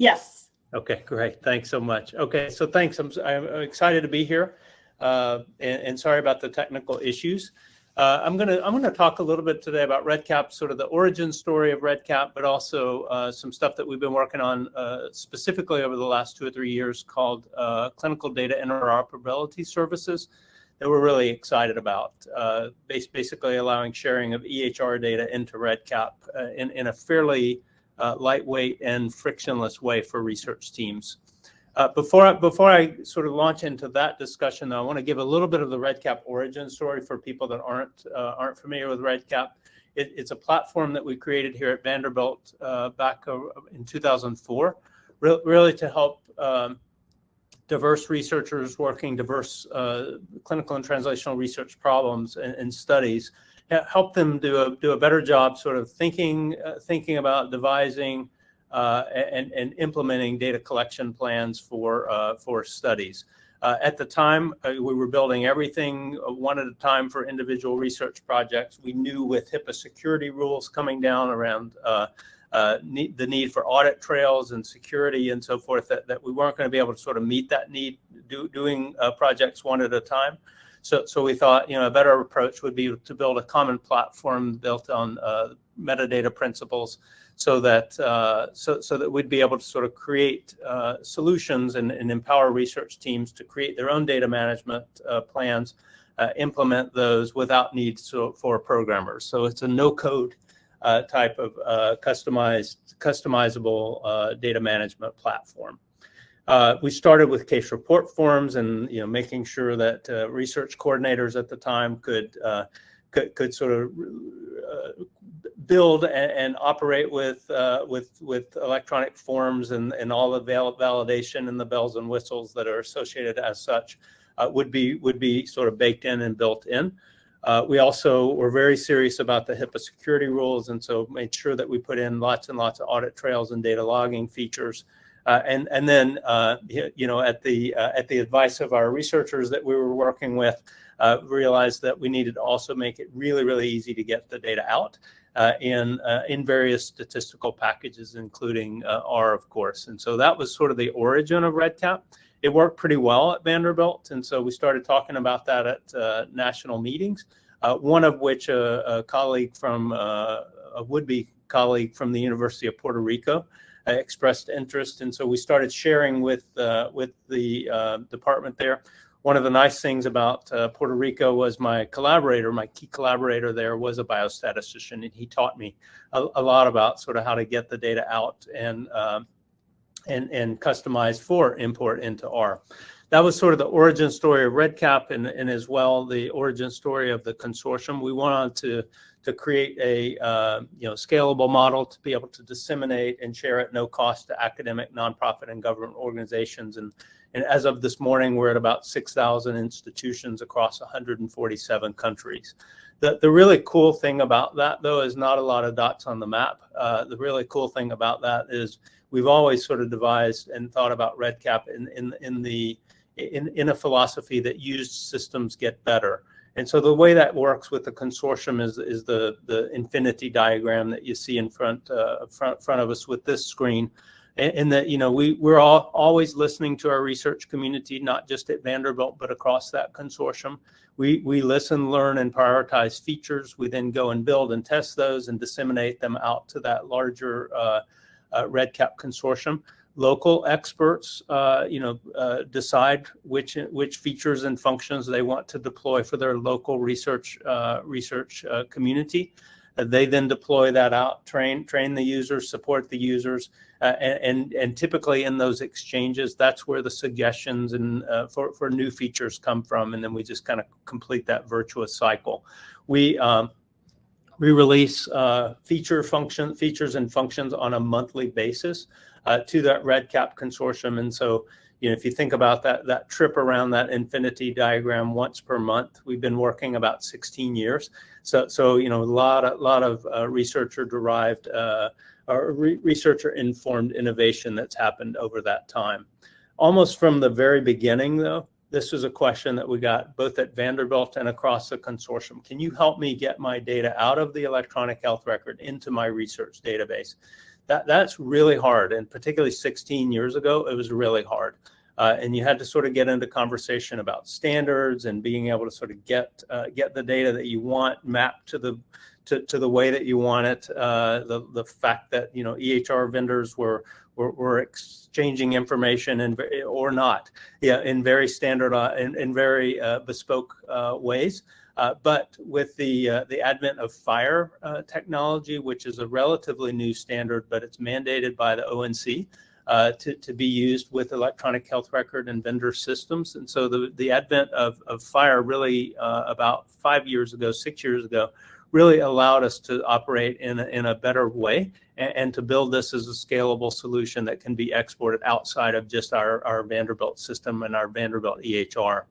Yes. Okay, great. Thanks so much. Okay, so thanks. I'm, I'm excited to be here, uh, and, and, sorry about the technical issues. Uh, I'm gonna I'm gonna talk a little bit today about REDCap, sort of the origin story of REDCap, but also uh, some stuff that we've been working on uh, specifically over the last two or three years called uh, clinical data interoperability services that we're really excited about. Uh, basically allowing sharing of EHR data into REDCap in, in a fairly uh, lightweight and frictionless way for research teams. Uh, before, I, before I sort of launch into that discussion, though, I want to give a little bit of the REDCap origin story for people that aren't, uh, aren't familiar with REDCap. It, it's a platform that we created here at Vanderbilt uh, back in 2004, re really to help um, diverse researchers working diverse uh, clinical and translational research problems and, and, studies, help them do a, do a better job sort of thinking, uh, thinking about devising uh, and, and implementing data collection plans for, uh, for studies. Uh, at the time, uh, we were building everything one at a time for individual research projects. We knew with HIPAA security rules coming down around uh, the need for audit trails and security and so forth, that, that we weren't going to be able to sort of meet that need do, doing uh, projects one at a time. So, so we thought, you know, a better approach would be to build a common platform built on uh, metadata principles so that, uh, so, so that we'd be able to sort of create uh, solutions and, and empower research teams to create their own data management uh, plans, implement those without needs for programmers. So it's a no code uh, type of uh, customized, customizable uh, data management platform. Uh, we started with case report forms and you know making sure that uh, research coordinators at the time could uh, could, could sort of build and, and, operate with with with electronic forms and and all the val validation and the bells and whistles that are associated as such would be would be sort of baked in and built in. Uh, we also were very serious about the HIPAA security rules, and so made sure that we put in lots and lots of audit trails and data logging features. Uh, and and then uh, you know at the uh, at the advice of our researchers that we were working with, uh, realized that we needed to also make it really really easy to get the data out uh, in in various statistical packages, including R of course. And so that was sort of the origin of REDCap it worked pretty well at Vanderbilt. And so we started talking about that at uh, national meetings, uh, one of which a, uh, colleague from, uh, a would-be colleague from the University of Puerto Rico uh, Uh, expressed interest. And so we started sharing with, uh, with the uh, department there. One of the nice things about uh, Puerto Rico was my collaborator, my key collaborator there was a biostatistician, and he taught me a, a lot about sort of how to get the data out and and, and customized for import into R. That was sort of the origin story of REDCap and, and as well the origin story of the consortium. We wanted to, to create a uh, you know, scalable model to be able to disseminate and share at no cost to academic, nonprofit, and government organizations. And, and as of this morning, we're at about 6,000 institutions across 147 countries. The, the really cool thing about that, though, is not a lot of dots on the map. Uh, the really cool thing about that is we've always sort of devised and thought about REDCap in, in, in, the, in, in a philosophy that used systems get better. And so the way that works with the consortium is, is the, the infinity diagram that you see in front, uh, front, front of us with this screen. And, that, you know, we, we're all always listening to our research community, not just at Vanderbilt, but across that consortium. We, we listen, learn, and prioritize features. We then go and build and test those and disseminate them out to that larger uh, uh, REDCap consortium. Local experts, uh, you know, uh, decide which which features and functions they want to deploy for their local research research community. they then deploy that out, train train the users, support the users, uh, and, and typically in those exchanges, that's where the suggestions and uh, for, for new features come from. And then we just kind of complete that virtuous cycle. We, um, we release uh, feature function features and functions on a monthly basis uh, to that REDCap consortium. And so, you know, if you think about that that trip around that infinity diagram once per month, we've been working about 16 years. So, so you know, a lot of lot of uh, researcher derived uh, or re researcher informed innovation that's happened over that time. Almost from the very beginning, though, this was a question that we got both at Vanderbilt and across the consortium. Can you help me get my data out of the electronic health record into my research database? that that's really hard. And particularly 16 years ago, it was really hard. Uh, and you had to sort of get into conversation about standards and being able to sort of get uh, get the data that you want mapped to the to, to the way that you want it. Uh, the the fact that you know EHR vendors were were, were exchanging information and or not, yeah, in very standard uh, in, in very uh, bespoke uh, ways. Uh, but with the uh, the advent of FHIR uh, technology, which is a relatively new standard, but it's mandated by the ONC uh, to, to be used with electronic health record and vendor systems. And so the, the advent of, of FHIR really uh, about five years ago, six years ago, really allowed us to operate in a, in a better way and, and, to build this as a scalable solution that can be exported outside of just our, our Vanderbilt system and our Vanderbilt EHR.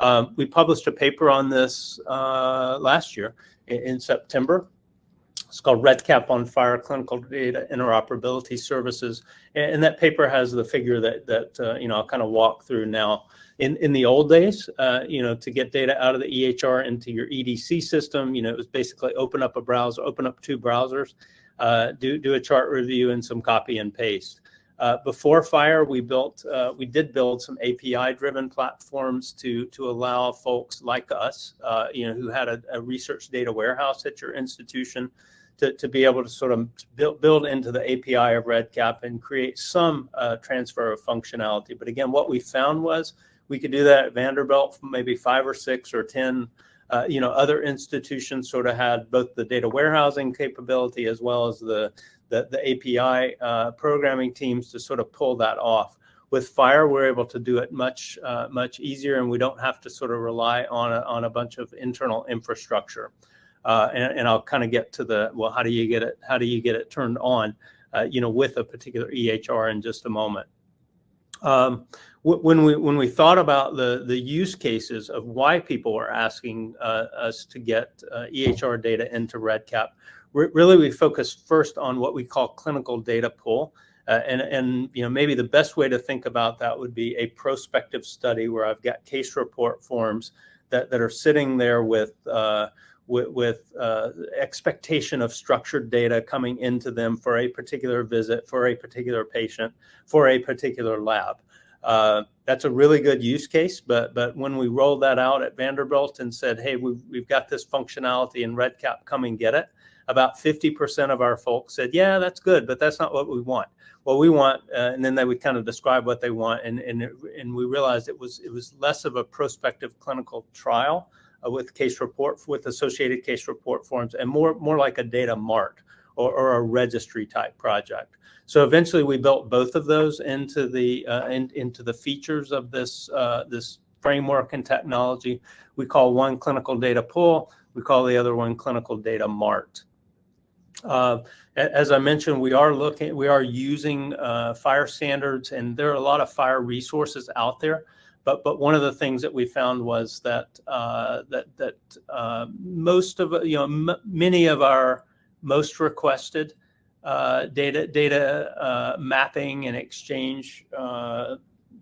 Um, we published a paper on this uh, last year in, in, September. It's called REDCap on FHIR, Clinical Data Interoperability Services. And, that paper has the figure that, that uh, you know, I'll kind of walk through now. In, in the old days, uh, you know, to get data out of the EHR into your EDC system, you know, it was basically open up a browser, open up two browsers, uh, do, do a chart review and some copy and paste. Uh, before FHIR, we built, uh, we did build some API-driven platforms to to allow folks like us, uh, you know, who had a, a, research data warehouse at your institution, to, to be able to sort of build build into the API of REDCap and create some uh, transfer of functionality. But again, what we found was we could do that at Vanderbilt, maybe five or six or ten. Uh, you know, other institutions sort of had both the data warehousing capability as well as the the, the API uh, programming teams to sort of pull that off. With FHIR, we're able to do it much uh, much easier, and we don't have to sort of rely on a, on a bunch of internal infrastructure. Uh, and, and, I'll kind of get to the well, how do you get it? How do you get it turned on? Uh, you know, with a particular EHR in just a moment. Um, when we when we thought about the the use cases of why people are asking uh, us to get uh, EHR data into REDCap, really we focused first on what we call clinical data pool. Uh, and, and you know maybe the best way to think about that would be a prospective study where I've got case report forms that, that are sitting there with uh, with, with uh, expectation of structured data coming into them for a particular visit, for a particular patient, for a particular lab. Uh, that's a really good use case, but but when we rolled that out at Vanderbilt and said, hey, we've, we've got this functionality in REDCap, come and get it, about 50% of our folks said, yeah, that's good, but that's not what we want. What we want, uh, and then they would kind of describe what they want, and and and we realized it was it was less of a prospective clinical trial with case report with associated case report forms, and more more like a data mart or, or a registry type project. So eventually, we built both of those into the uh, in, into the features of this uh, this framework and technology. We call one clinical data pool. We call the other one clinical data mart. Uh, as I mentioned, we are looking, we are using uh, FHIR standards, and there are a lot of FHIR resources out there. But but one of the things that we found was that uh, that that uh, most of you know many of our most requested uh, data data uh, mapping and exchange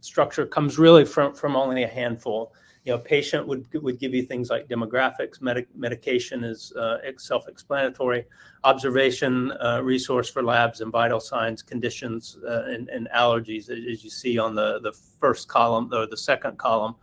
structure comes really from from only a handful you know, patient would would give you things like demographics, medic, medication is uh, self-explanatory, observation uh, resource for labs and vital signs, conditions, uh, and, and, allergies, as you see on the the first column or the second column.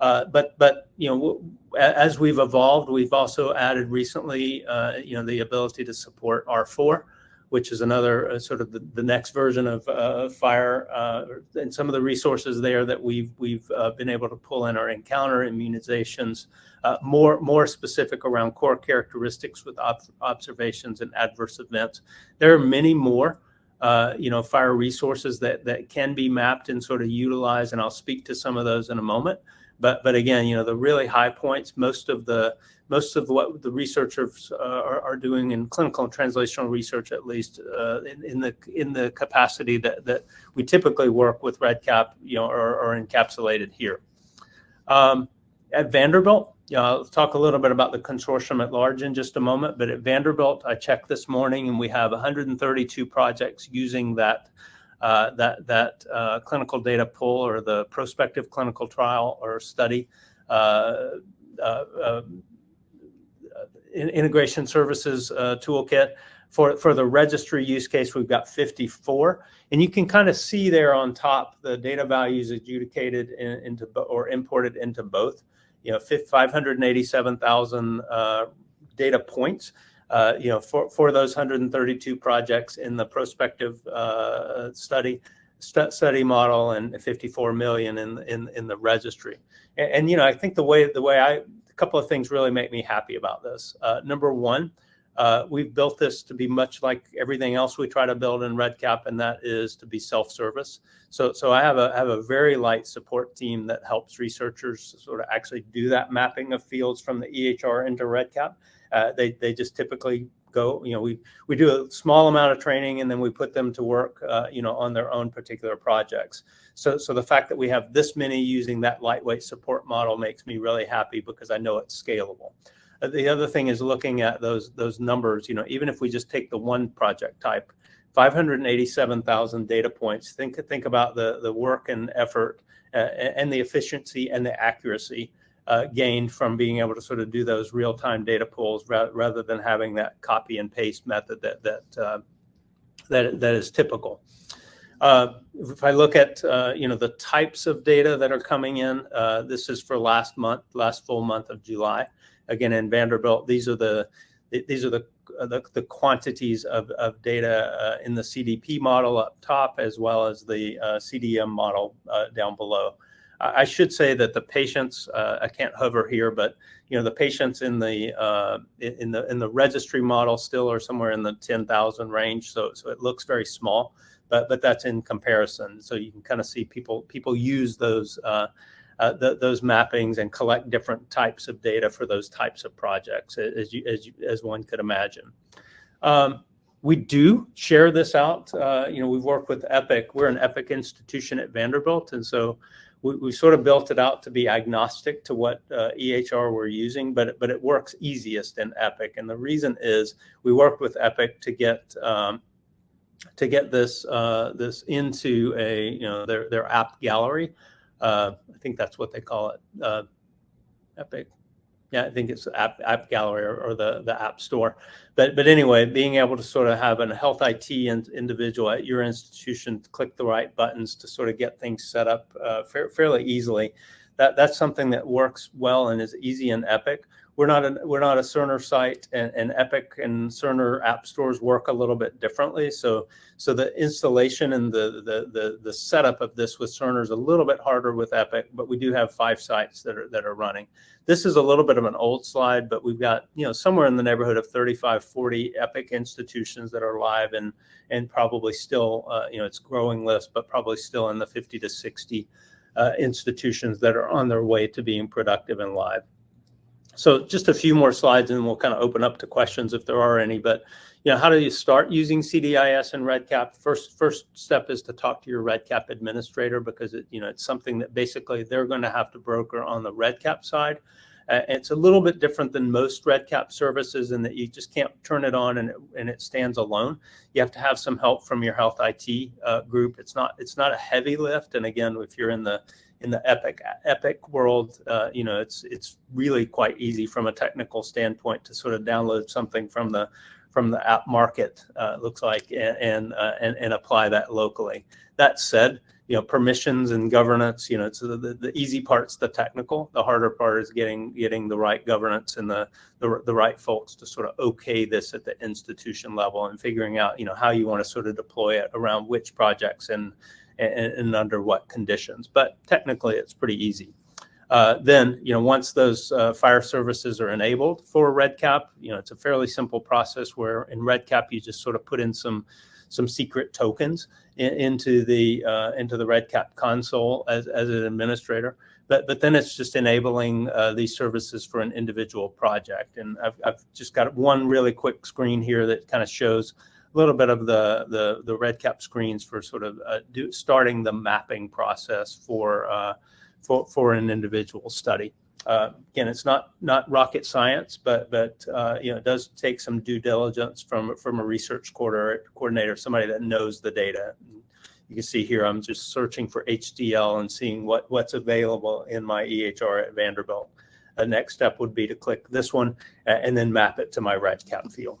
Uh, but but you know, as we've evolved, we've also added recently, uh, you know, the ability to support R4 which is another uh, sort of the, the, next version of uh, FHIR, uh, and some of the resources there that we've we've uh, been able to pull in are encounter immunizations, uh, more more specific around core characteristics with ob observations and adverse events. There are many more. Uh, you know, FHIR resources that that can be mapped and sort of utilized, and I'll speak to some of those in a moment. But but again, you know, the really high points, most of the most of what the researchers uh, are, are, doing in clinical and translational research, at least uh, in, in, the in the capacity that, that we typically work with REDCap, you know, are, are encapsulated here. Um, at Vanderbilt, you know, I'll talk a little bit about the consortium at large in just a moment. But at Vanderbilt, I checked this morning, and we have 132 projects using that uh, that that uh, clinical data pool or the prospective clinical trial or study. Uh, uh, uh integration services uh, toolkit. For, for the registry use case, we've got 54. And you can kind of see there on top the data values adjudicated in, into or imported into both. You know, 587,000 uh, data points. Uh, you know, for, for those 132 projects in the prospective uh, study, st study model and 54 million in, in, in the registry. And, and, you know, I think the way, the way I, couple of things really make me happy about this. Uh, number one, uh, we've built this to be much like everything else we try to build in REDCap, and that is to be self-service. So, so I have a have a very light support team that helps researchers sort of actually do that mapping of fields from the EHR into REDCap. Uh, they they just typically go, you know, we we do a small amount of training and then we put them to work, uh, you know, on their own particular projects. So, so the fact that we have this many using that lightweight support model makes me really happy because I know it's scalable. Uh, the other thing is looking at those those numbers. You know, even if we just take the one project type, 587,000 data points. Think think about the the work and effort uh, and the efficiency and the accuracy uh, gained from being able to sort of do those real time data pulls ra rather than having that copy and paste method that that uh, that that is typical. Uh, if I look at uh, you know the types of data that are coming in, uh, this is for last month, last full month of July again, in Vanderbilt, these are the these are the the, the quantities of, of data uh, in the CDP model up top, as well as the CDM model down below. I should say that the patients, uh, I can't hover here, but you know the patients in the uh, in the in the registry model still are somewhere in the 10,000 range, so so it looks very small, but but that's in comparison. So you can kind of see people people use those uh, uh, the, those mappings and collect different types of data for those types of projects, as you, as, you, as one could imagine. Um, we do share this out. Uh, you know, we've worked with Epic. We're an Epic institution at Vanderbilt, and so we, we sort of built it out to be agnostic to what uh, EHR we're using, but but it works easiest in Epic. And the reason is we worked with Epic to get um, to get this uh, this into a you know their their app gallery uh, I think that's what they call it, uh, Epic. Yeah, I think it's App, app Gallery or, or, the, the App Store. But, but anyway, being able to sort of have a health IT individual at your institution click the right buttons to sort of get things set up uh, fa fairly easily, that, that's something that works well and is easy in Epic we're not a we're not a Cerner site, and, and Epic and Cerner app stores work a little bit differently. So so the installation and the the the, the setup of this with Cerner is a little bit harder with Epic, but we do have five sites that are that are running. This is a little bit of an old slide, but we've got you know somewhere in the neighborhood of 35, 40 Epic institutions that are live, and and probably still uh, you know it's growing list, but probably still in the 50 to 60 uh, institutions that are on their way to being productive and live. So just a few more slides and we'll kind of open up to questions if there are any. But you know, how do you start using CDIS and REDCap? First, first step is to talk to your REDCap administrator because it, you know, it's something that basically they're going to have to broker on the REDCap side. Uh, it's a little bit different than most REDCap services in that you just can't turn it on and it, and it stands alone. You have to have some help from your health IT uh, group. It's not it's not a heavy lift. And again, if you're in the in the Epic Epic world, uh, you know, it's it's really quite easy from a technical standpoint to sort of download something from the from the app market uh, looks like and and, uh, and, and apply that locally. That said, you know, permissions and governance, you know, it's the, the, the, easy part's the technical. The harder part is getting getting the right governance and the, the the right folks to sort of okay this at the institution level and figuring out, you know, how you want to sort of deploy it around which projects and and, and under what conditions. But technically, it's pretty easy. Uh, then, you know, once those uh, FHIR services are enabled for REDCap, you know, it's a fairly simple process where in REDCap you just sort of put in some some secret tokens in, into the uh, into the REDCap console as, as an administrator. But but then it's just enabling uh, these services for an individual project. And I've, I've just got one really quick screen here that kind of shows a little bit of the the, the REDCap screens for sort of uh, do, starting the mapping process for uh, for for an individual study. Uh, again, it's not not rocket science, but but uh, you know it does take some due diligence from from a research coordinator, somebody that knows the data. You can see here I'm just searching for HDL and seeing what what's available in my EHR at Vanderbilt. The next step would be to click this one and then map it to my REDCap field.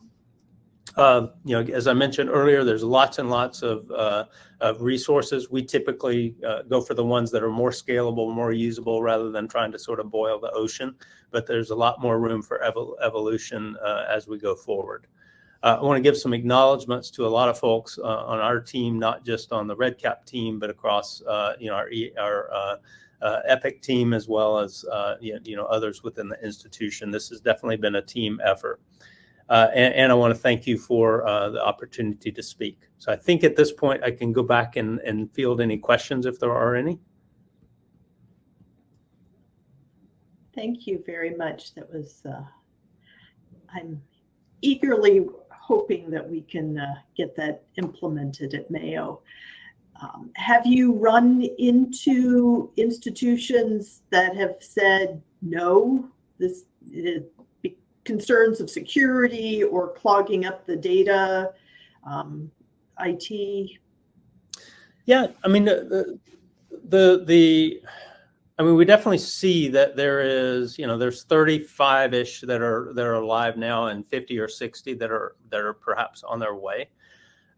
Uh, you know, as I mentioned earlier, there's lots and lots of, uh, of resources. We typically uh, go for the ones that are more scalable, more usable, rather than trying to sort of boil the ocean. But there's a lot more room for evol evolution uh, as we go forward. Uh, I want to give some acknowledgments to a lot of folks on our team, not just on the REDCap team, but across you know our, our uh, EPIC team as well as uh, you, know others within the institution. This has definitely been a team effort. Uh, and, and, I want to thank you for uh, the opportunity to speak. So I think at this point I can go back and, and field any questions if there are any. Thank you very much. That was, uh, I'm eagerly hoping that we can uh, get that implemented at Mayo. Um, have you run into institutions that have said no, this concerns of security or clogging up the data, um, IT? Yeah, I mean the, the the I mean we definitely see that there is you know there's 35 ish that are that are live now and 50 or 60 that are that are perhaps on their way.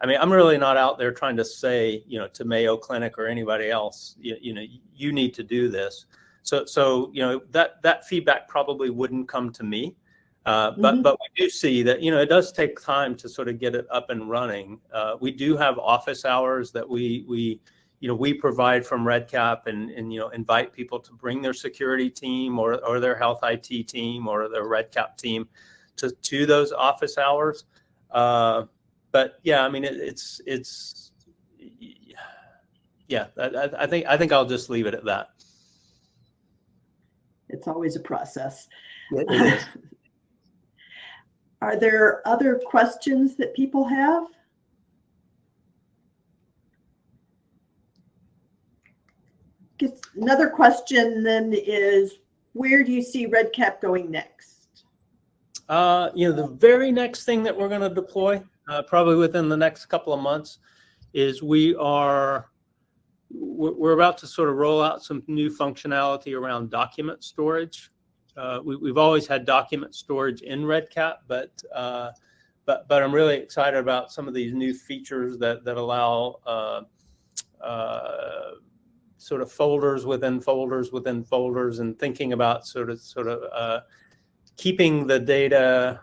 I mean, I'm really not out there trying to say, you know, to Mayo Clinic or anybody else, you, you know, you need to do this. So, so you know, that that feedback probably wouldn't come to me. Uh, but mm -hmm. but we do see that you know it does take time to sort of get it up and running. Uh, we do have office hours that we we you know we provide from REDCap and and you know invite people to bring their security team or or their health IT team or their REDCap team to to those office hours. Uh, but yeah, I mean, it, it's it's yeah. I, I think I think I'll just leave it at that. It's always a process. Are there other questions that people have? Another question then is, where do you see REDCap going next? Uh, you know, the very next thing that we're going to deploy uh, probably within the next couple of months, is we are we're about to sort of roll out some new functionality around document storage. Uh, we, have always had document storage in REDCap, but uh, but but I'm really excited about some of these new features that that allow uh, uh sort of folders within folders within folders, and thinking about sort of sort of uh, keeping the data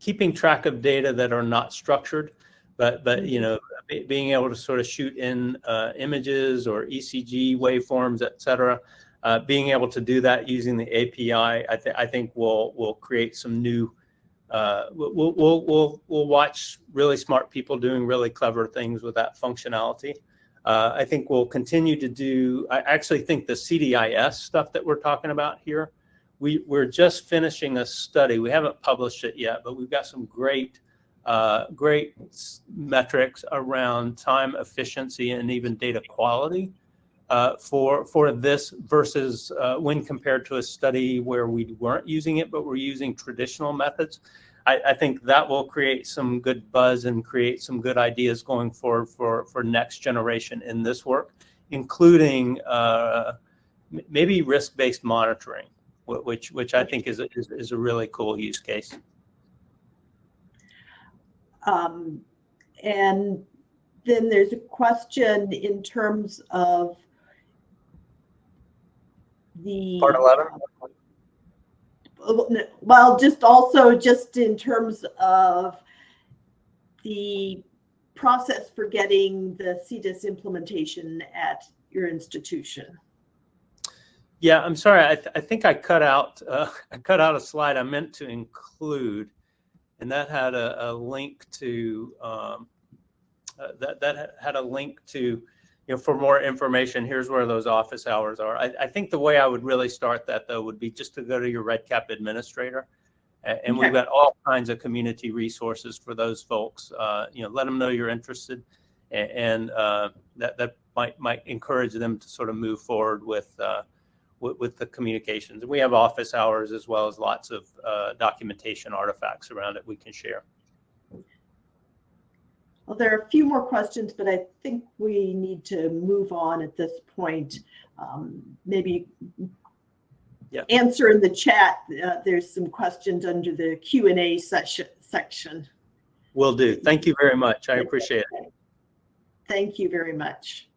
keeping track of data that are not structured, but but you know being able to sort of shoot in images or ECG waveforms, et cetera. Uh, being able to do that using the API, I, th I think will will create some new. Uh, we'll, we'll we'll we'll watch really smart people doing really clever things with that functionality. Uh, I think we'll continue to do. I actually think the CDIS stuff that we're talking about here we, we're just finishing a study. We haven't published it yet, but we've got some great, uh, great metrics around time efficiency and even data quality uh, for, for this versus uh, when compared to a study where we weren't using it, but we're using traditional methods. I, I, think that will create some good buzz and create some good ideas going forward for, for next generation in this work, including uh, maybe risk-based monitoring which which I think is a, is, is a really cool use case. Um, and then there's a question in terms of the part 11 well just also just in terms of the process for getting the CDIS implementation at your institution yeah, I'm sorry. I, th I think I cut out uh, I cut out a slide I meant to include, and that had a, a link to um, uh, that that had a link to you know for more information. Here's where those office hours are. I, I think the way I would really start that though would be just to go to your REDCap administrator, and, okay. we've got all kinds of community resources for those folks. Uh, you know, let them know you're interested, and, and uh, that that might might encourage them to sort of move forward with uh, with, with, the communications. And we have office hours as well as lots of uh, documentation artifacts around it we can share. Well, there are a few more questions, but I think we need to move on at this point. Um, maybe Yeah. answer in the chat. Uh, There's some questions under the Q and A section, section. Will do. Thank you very much. I appreciate it. Thank you very much.